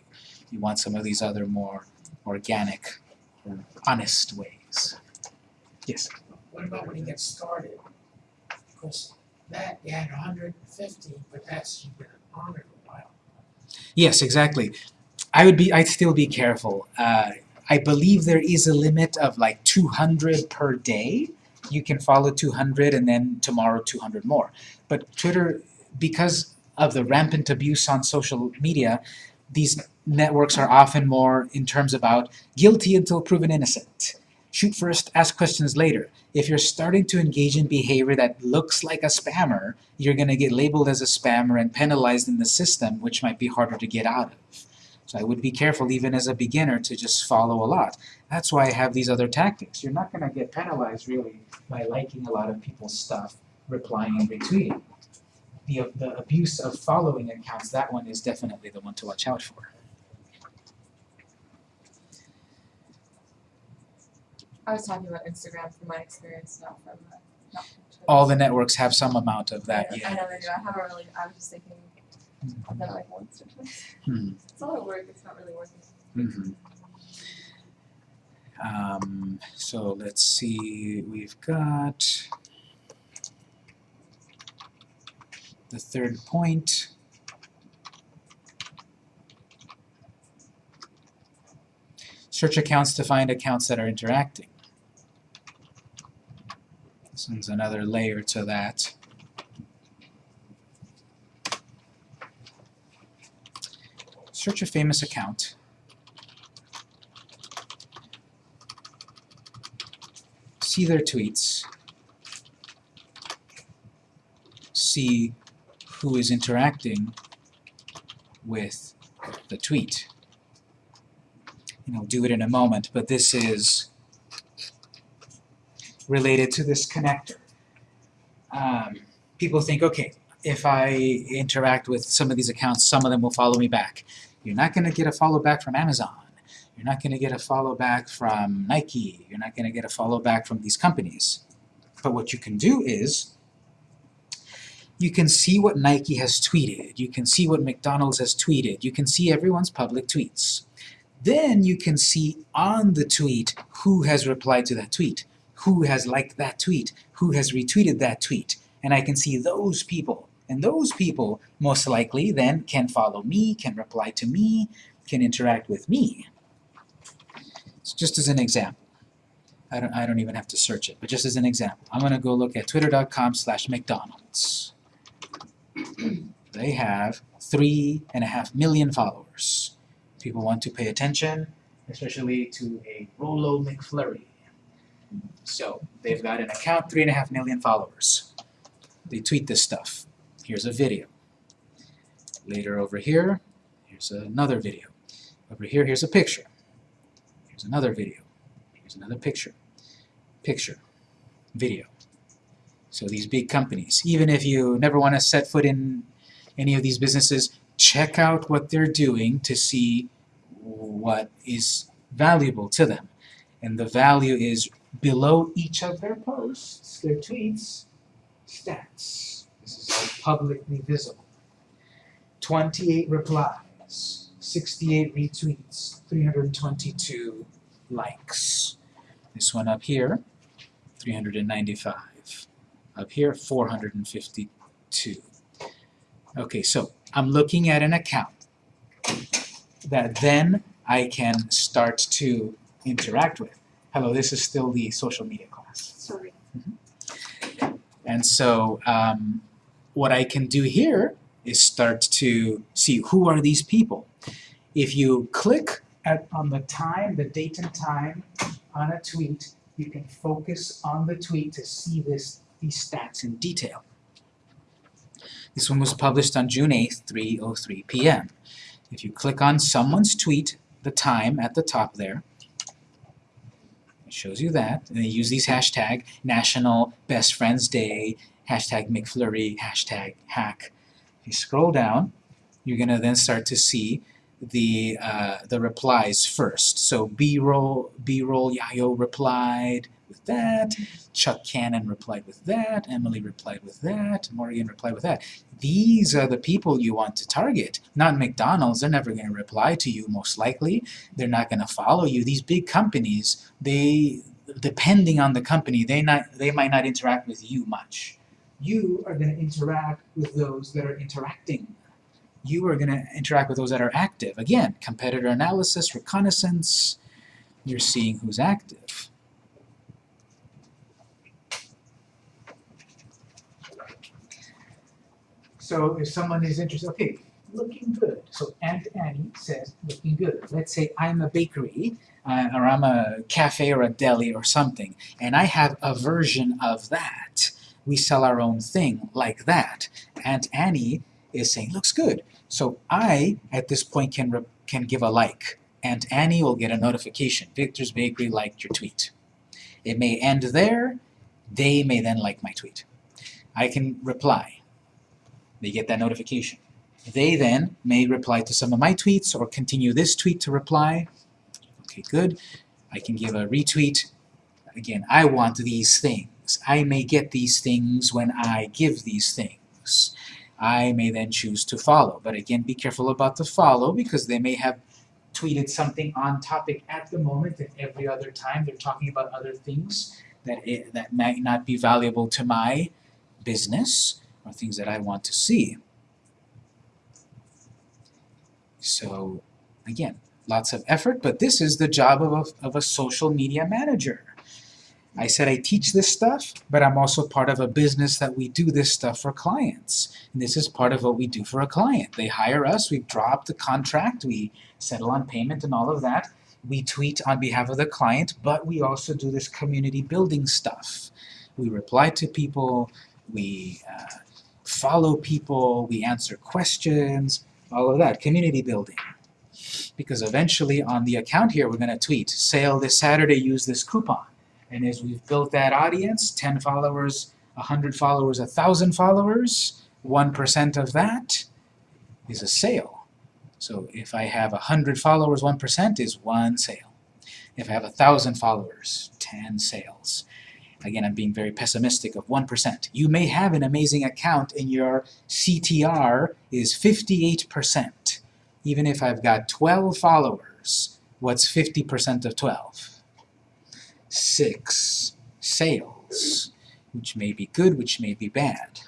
Speaker 1: You want some of these other more organic or honest ways. Yes.
Speaker 6: What about when you get started? Because that, you had hundred and fifty, but that's, you've been on it a while.
Speaker 1: Yes, exactly. I would be, I'd still be careful. Uh, I believe there is a limit of like 200 per day. You can follow 200 and then tomorrow 200 more. But Twitter, because of the rampant abuse on social media, these networks are often more in terms about guilty until proven innocent. Shoot first, ask questions later. If you're starting to engage in behavior that looks like a spammer, you're going to get labeled as a spammer and penalized in the system, which might be harder to get out of. So I would be careful, even as a beginner, to just follow a lot. That's why I have these other tactics. You're not going to get penalized, really, by liking a lot of people's stuff, replying and retweeting. The, the abuse of following accounts, that one is definitely the one to watch out for.
Speaker 3: I was talking about Instagram from my experience, not from, uh, not from
Speaker 1: All the networks have some amount of that, yeah.
Speaker 3: I know they do, I haven't really, I was just thinking, I've done it like once or twice.
Speaker 1: Hmm.
Speaker 3: It's a lot of work, it's not really working.
Speaker 1: Mhm. Um, so let's see, we've got the third point. Search accounts to find accounts that are interacting. This one's another layer to that. Search a famous account. see their tweets, see who is interacting with the tweet. And I'll do it in a moment, but this is related to this connector. Um, people think, okay, if I interact with some of these accounts, some of them will follow me back. You're not going to get a follow back from Amazon. You're not going to get a follow back from Nike. You're not going to get a follow back from these companies. But what you can do is you can see what Nike has tweeted. You can see what McDonald's has tweeted. You can see everyone's public tweets. Then you can see on the tweet who has replied to that tweet, who has liked that tweet, who has retweeted that tweet. And I can see those people. And those people most likely then can follow me, can reply to me, can interact with me. So just as an example. I don't, I don't even have to search it, but just as an example. I'm going to go look at twitter.com slash McDonald's. They have three and a half million followers. People want to pay attention, especially to a Rolo McFlurry. So they've got an account, three and a half million followers. They tweet this stuff. Here's a video. Later over here, here's another video. Over here, here's a picture. Here's another video. Here's another picture. Picture. Video. So these big companies, even if you never want to set foot in any of these businesses, check out what they're doing to see what is valuable to them. And the value is below each of their posts, their tweets, stats. All publicly visible. 28 replies, 68 retweets, 322 likes. This one up here, 395. Up here, 452. Okay, so I'm looking at an account that then I can start to interact with. Hello, this is still the social media class.
Speaker 2: Sorry.
Speaker 1: And so um, what I can do here is start to see who are these people. If you click at, on the time, the date and time on a tweet, you can focus on the tweet to see this, these stats in detail. This one was published on June 8th, 3.03 p.m. If you click on someone's tweet, the time at the top there, it shows you that. And they use these hashtag National Best Friends Day, hashtag McFlurry, hashtag hack. If you scroll down, you're going to then start to see the uh, the replies first. So B-roll, B-roll, Yayo replied with that, Chuck Cannon replied with that, Emily replied with that, Morgan replied with that. These are the people you want to target, not McDonald's. They're never going to reply to you, most likely. They're not going to follow you. These big companies, they, depending on the company, they not they might not interact with you much. You are going to interact with those that are interacting you are going to interact with those that are active. Again, competitor analysis, reconnaissance, you're seeing who's active. So if someone is interested, okay, looking good. So Aunt Annie says looking good. Let's say I'm a bakery, uh, or I'm a cafe or a deli or something, and I have a version of that. We sell our own thing like that. Aunt Annie is saying looks good. So I, at this point, can can give a like. Aunt Annie will get a notification. Victor's Bakery liked your tweet. It may end there. They may then like my tweet. I can reply. They get that notification. They then may reply to some of my tweets or continue this tweet to reply. Okay, good. I can give a retweet. Again, I want these things. I may get these things when I give these things. I may then choose to follow. But again, be careful about the follow because they may have tweeted something on topic at the moment and every other time they're talking about other things that, it, that might not be valuable to my business or things that I want to see. So again, lots of effort, but this is the job of a, of a social media manager. I said I teach this stuff, but I'm also part of a business that we do this stuff for clients. And this is part of what we do for a client. They hire us, we drop the contract, we settle on payment and all of that. We tweet on behalf of the client, but we also do this community building stuff. We reply to people, we uh, follow people, we answer questions, all of that, community building. Because eventually on the account here, we're going to tweet, sale this Saturday, use this coupon. And as we've built that audience, 10 followers, 100 followers, 1,000 followers, 1% of that is a sale. So if I have 100 followers, 1% is one sale. If I have 1,000 followers, 10 sales. Again, I'm being very pessimistic of 1%. You may have an amazing account and your CTR is 58%. Even if I've got 12 followers, what's 50% of 12? 6 sales, which may be good, which may be bad.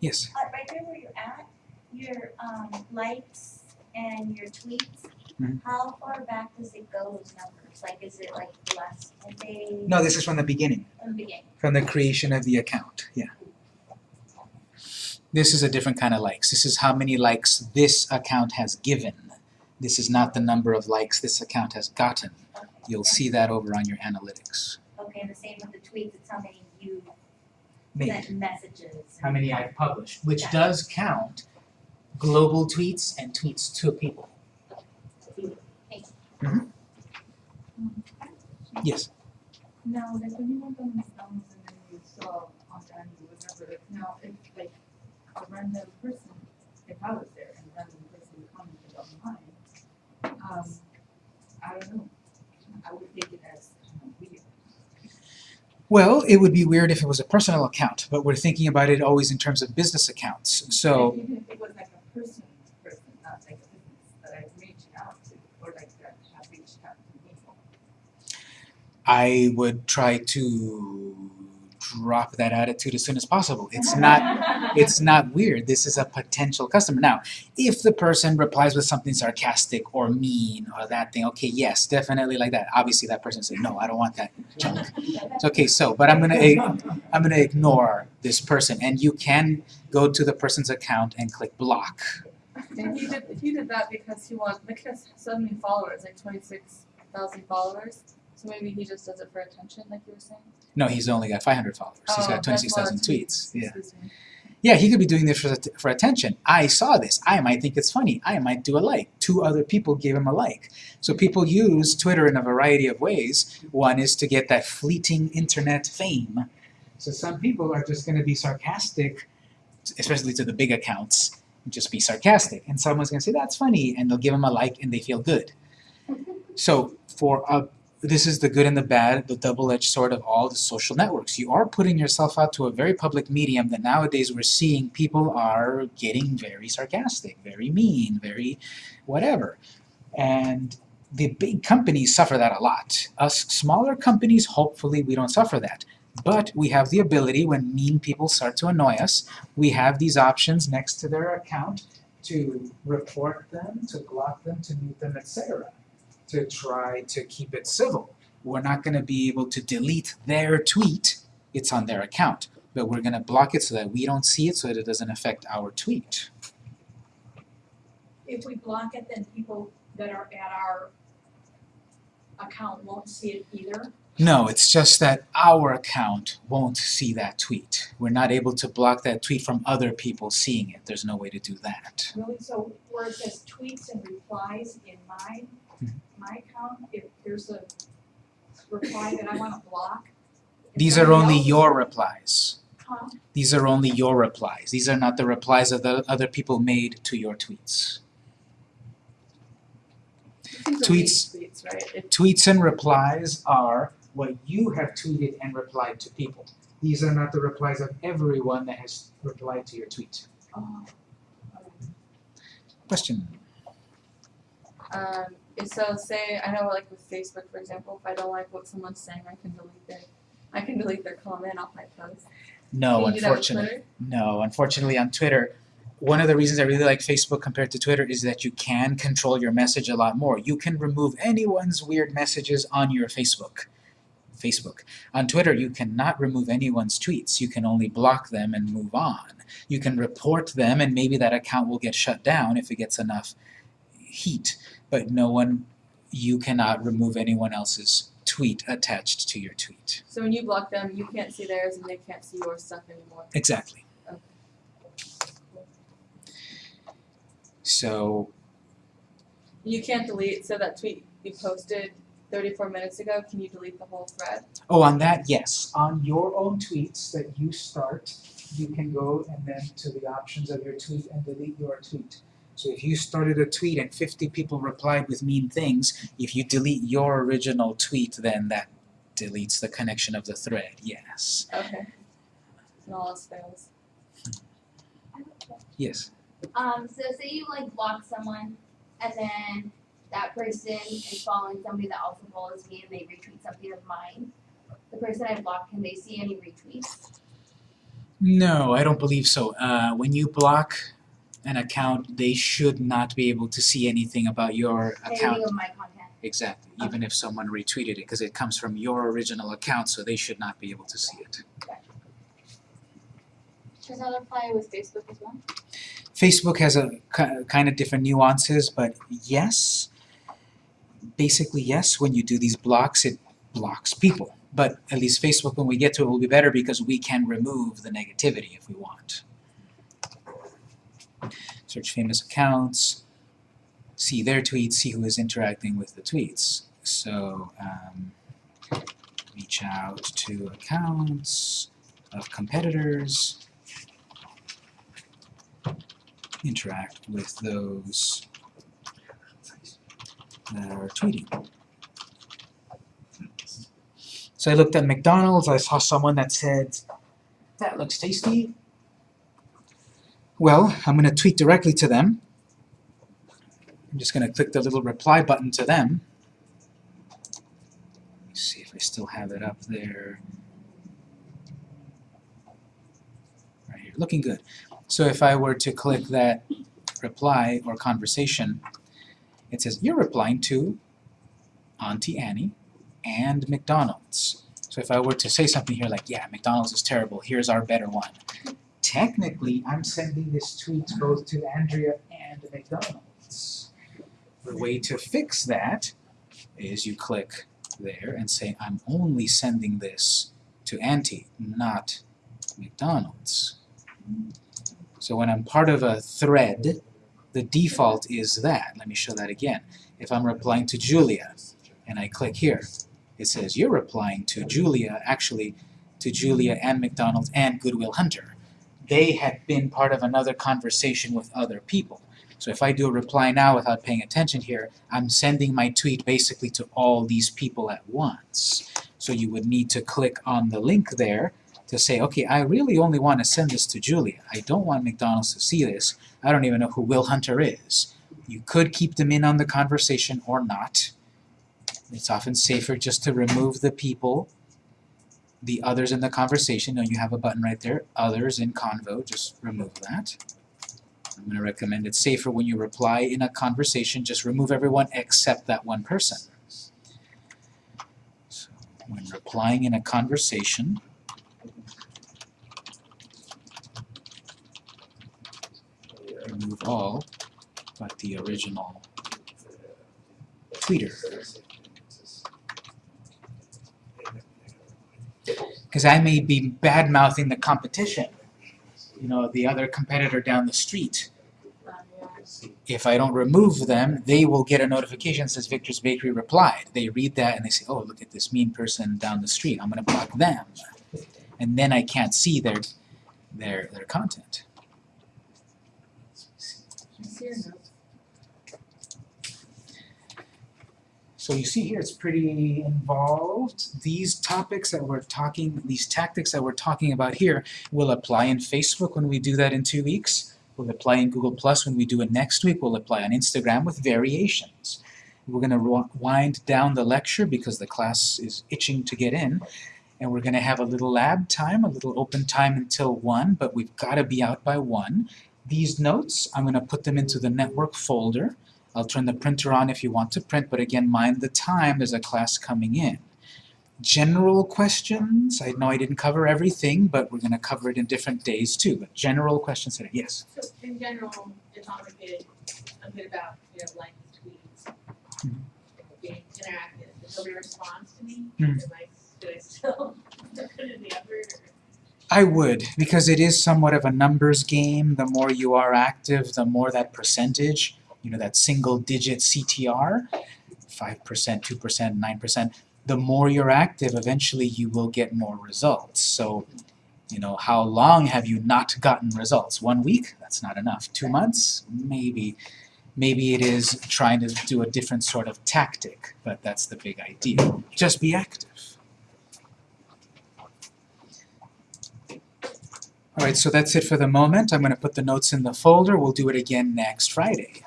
Speaker 1: Yes?
Speaker 8: Uh, right there where you're at, your um likes and your tweets,
Speaker 1: Mhm.
Speaker 8: how far back does it go, those numbers? Like, is it like the last ten days?
Speaker 1: No, this is from the beginning.
Speaker 8: From the beginning?
Speaker 1: from the creation of the account, yeah. This is a different kind of likes. This is how many likes this account has given. This is not the number of likes this account has gotten.
Speaker 8: Okay.
Speaker 1: You'll see that over on your analytics.
Speaker 8: Okay, and the same with the tweets, it's how many you
Speaker 1: Made,
Speaker 8: sent messages.
Speaker 1: how many I've published, which
Speaker 8: Yeah.
Speaker 1: does count global tweets and tweets to people. Mm-hmm. Yes,
Speaker 3: Now, like when you went on these films and then you saw on the end or whatever, like now if like a random person, if I was there and a random person commented on mine, um, I don't know, I would take it as kind of weird.
Speaker 1: well, it would be weird if it was a personal account, but we're thinking about it always in terms of business accounts. So,
Speaker 3: Even if it was like a person, person, not like a business that I've reached out to, or like that have reached out to me.
Speaker 1: I would try to drop that attitude as soon as possible. It's not it's not weird. This is a potential customer. Now, if the person replies with something sarcastic or mean or that thing, okay, yes, definitely like that. Obviously that person said, "No, I don't want that junk." It's okay, so, but I'm to I'm to ignore this person and you can go to the person's account and click block.
Speaker 3: And he did he did that because he wants so many followers, like twenty six thousand followers. So maybe he just does it for attention, like you were saying.
Speaker 1: No, he's only got 500 followers. He's
Speaker 3: Oh,
Speaker 1: got
Speaker 3: a lot
Speaker 1: 26,000
Speaker 3: of
Speaker 1: tweets. Yeah. Yeah, he could be doing this for, for attention. I saw this. I might think it's funny. I might do a like. Two other people gave him a like. So people use Twitter in a variety of ways. One is to get that fleeting internet fame. So some people are just going to be sarcastic, especially to the big accounts, just be sarcastic. And someone's going to say, that's funny, and they'll give him a like and they feel good. So for a this is the good and the bad, the double-edged sword of all the social networks. You are putting yourself out to a very public medium that nowadays we're seeing people are getting very sarcastic, very mean, very whatever. And the big companies suffer that a lot. Us smaller companies, hopefully we don't suffer that. But we have the ability, when mean people start to annoy us, we have these options next to their account to report them, to block them, to mute them, etc to try to keep it civil. We're not going to be able to delete their tweet, it's on their account. but we're gonna block it so that we don't see it so that it doesn't affect our tweet.
Speaker 5: If we block it, then people that are at our account won't see it either.
Speaker 1: No, it's just that our account won't see that tweet. We're not able to block that tweet from other people seeing it. There's no way to do that.
Speaker 5: Really, so where it says tweets and replies in
Speaker 1: Mhm.
Speaker 5: My account, if there's a reply that I wanna block.
Speaker 1: These are only
Speaker 5: else-
Speaker 1: your replies.
Speaker 5: Huh?
Speaker 1: These are only your replies. These are not the replies that the other people made to your tweets.
Speaker 3: You can delete
Speaker 1: Tweets-
Speaker 3: Tweets, right?
Speaker 1: Tweets and replies are what you have tweeted and replied to people. These are not the replies of everyone that has replied to your tweet.
Speaker 5: Oh,
Speaker 1: Question?
Speaker 3: Um, so uh, say, I know like with Facebook, for example, if I don't like what someone's saying, I can delete their, I can delete their comment off my post.
Speaker 1: No,
Speaker 3: Can you do that with
Speaker 1: unfortunately. No, unfortunately on Twitter, one of the reasons I really like Facebook compared to Twitter is that you can control your message a lot more. You can remove anyone's weird messages on your Facebook. Facebook. On Twitter, you cannot remove anyone's tweets. You can only block them and move on. You can report them and maybe that account will get shut down if it gets enough heat. But no one, you cannot remove anyone else's tweet attached to your tweet.
Speaker 3: So when you block them, you can't see theirs and they can't see your stuff anymore.
Speaker 1: Exactly.
Speaker 3: Okay.
Speaker 1: So
Speaker 3: You can't delete, so that tweet you posted thirty-four minutes ago, can you delete the whole thread?
Speaker 1: Oh, on that, yes. On your own tweets that you start, you can go and then to the options of your tweet and delete your tweet. So if you started a tweet and 50 people replied with mean things, if you delete your original tweet, then that deletes the connection of the thread, yes.
Speaker 3: Okay. And all else fails.
Speaker 1: Yes.
Speaker 9: Um, so say you like block someone and then that person is following somebody that also follows me and they retweet something of mine. The person I blocked, can they see any retweets?
Speaker 1: No, I don't believe so. Uh, when you block an account, they should not be able to see anything about your account.
Speaker 9: Anything of my content?
Speaker 1: Exactly, even if someone retweeted it, because it comes from your original account, so they should not be able to see it.
Speaker 9: Does that apply with Facebook as well?
Speaker 1: Facebook has a kind of different nuances, but yes, basically yes, when you do these blocks, it blocks people. But at least Facebook, when we get to it, will be better because we can remove the negativity if we want. Search famous accounts, see their tweets, see who is interacting with the tweets. So, um, reach out to accounts of competitors, interact with those that are tweeting. So I looked at McDonald's, I saw someone that said, that looks tasty. Well, I'm going to tweet directly to them. I'm just going to click the little reply button to them. Let's see if I still have it up there. Right here, looking good. So if I were to click that reply or conversation, it says, you're replying to Auntie Annie and McDonald's. So if I were to say something here like, yeah, McDonald's is terrible, here's our better one. Technically, I'm sending this tweet both to Andrea and McDonald's. The way to fix that is you click there and say, I'm only sending this to Auntie, not McDonald's. So when I'm part of a thread, the default is that. Let me show that again. If I'm replying to Julia, and I click here, it says you're replying to Julia, actually to Julia and McDonald's and Goodwill Hunter. They had been part of another conversation with other people. So if I do a reply now without paying attention here, I'm sending my tweet basically to all these people at once. So you would need to click on the link there to say, okay, I really only want to send this to Julia. I don't want McDonald's to see this. I don't even know who Will Hunter is. You could keep them in on the conversation or not. It's often safer just to remove the people, the others in the conversation. Now you have a button right there, others in convo, just remove that. I'm going to recommend it's safer when you reply in a conversation, just remove everyone except that one person. So when replying in a conversation, remove all but the original tweeter. Because I may be bad mouthing the competition, you know, the other competitor down the street. If I don't remove them, they will get a notification that says Victor's Bakery replied. They read that and they say, oh, look at this mean person down the street. I'm going to block them. And then I can't see their, their, their content.
Speaker 3: I see your notes.
Speaker 1: So you see here, it's pretty involved. These topics that we're talking, these tactics that we're talking about here will apply in Facebook when we do that in two weeks. Will apply in Google Plus when we do it next week. Will apply on Instagram with variations. We're going to wind down the lecture because the class is itching to get in. And we're going to have a little lab time, a little open time until 1, but we've got to be out by 1. These notes, I'm going to put them into the network folder. I'll turn the printer on if you want to print, but again, mind the time, there's a class coming in. General questions, I know I didn't cover everything, but we're going to cover it in different days too, but general questions, today. yes?
Speaker 2: So in general, it's all a bit, a bit about, you know, like tweets.
Speaker 1: Mhm.
Speaker 2: Being interactive, if nobody responds to me,
Speaker 1: Mhm.
Speaker 2: I, do I still put in the effort?
Speaker 1: I would, because it is somewhat of a numbers game. The more you are active, the more that percentage, you know, that single digit CTR, 5%, 2%, 9%, the more you're active, eventually you will get more results. So, you know, how long have you not gotten results? One week? That's not enough. Two months? Maybe. Maybe it is trying to do a different sort of tactic, but that's the big idea. Just be active. All right, so that's it for the moment. I'm going to put the notes in the folder. We'll do it again next Friday.